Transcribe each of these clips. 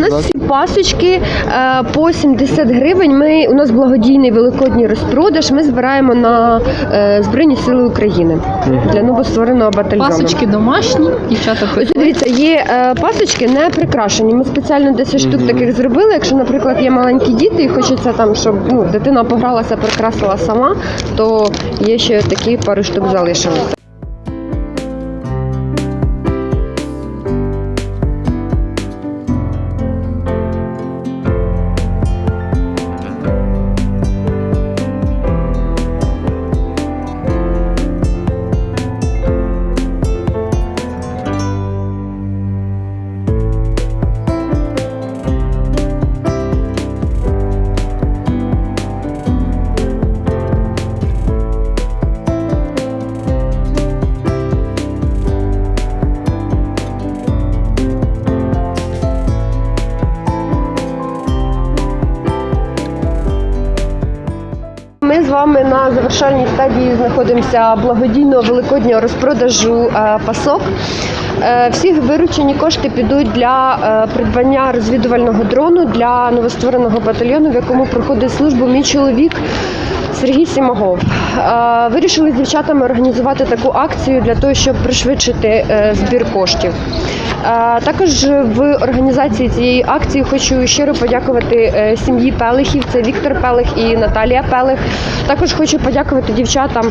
У нас всі пасочки е, по 70 гривень. Ми у нас благодійний великодній розпродаж. Ми збираємо на е, Збройні Сили України для новоствореного батальйону. Пасочки домашні, дівчата Ось пекли. дивіться, є е, пасочки не прикрашені. Ми спеціально 10 штук таких зробили. Якщо, наприклад, є маленькі діти і хочеться там, щоб ну, дитина погралася, прикрасила сама, то є ще такі пару штук залишилися. З вами на завершальній стадії знаходимося благодійного великоднього розпродажу е, пасок. Е, Всі виручені кошти підуть для е, придбання розвідувального дрону для новоствореного батальйону, в якому проходить службу мій чоловік. Сергій Сімагов. Е, Вирішили з дівчатами організувати таку акцію для того, щоб пришвидшити збір коштів. Також в організації цієї акції хочу щиро подякувати сім'ї Пелихів. Це Віктор Пелих і Наталія Пелих. Також хочу подякувати дівчатам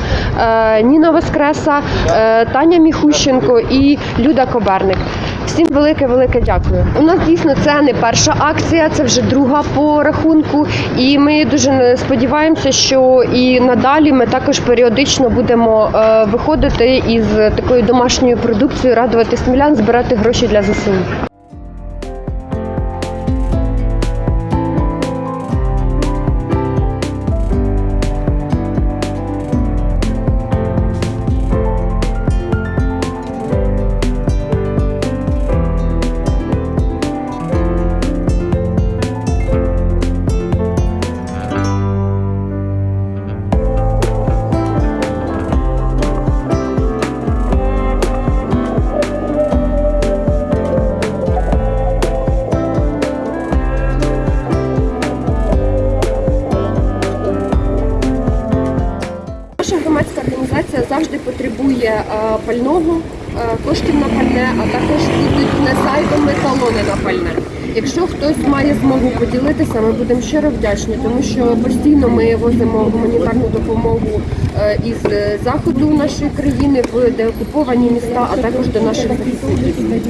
Ніна Воскреса, Таня Міхущенко і Люда Коберник. Всім велике велике дякую. У нас дійсно це не перша акція, це вже друга по рахунку. І ми дуже сподіваємося, що і надалі ми також періодично будемо е, виходити із такою домашньою продукцією, радувати смілян, збирати гроші для ЗСУ. Завжди потребує е, пального, е, коштів на пальне, а також будуть не сайтами талони на пальне. Якщо хтось має змогу поділитися, ми будемо щиро вдячні, тому що постійно ми возимо гуманітарну допомогу е, із заходу нашої країни в деокуповані міста, а також до наших захисників.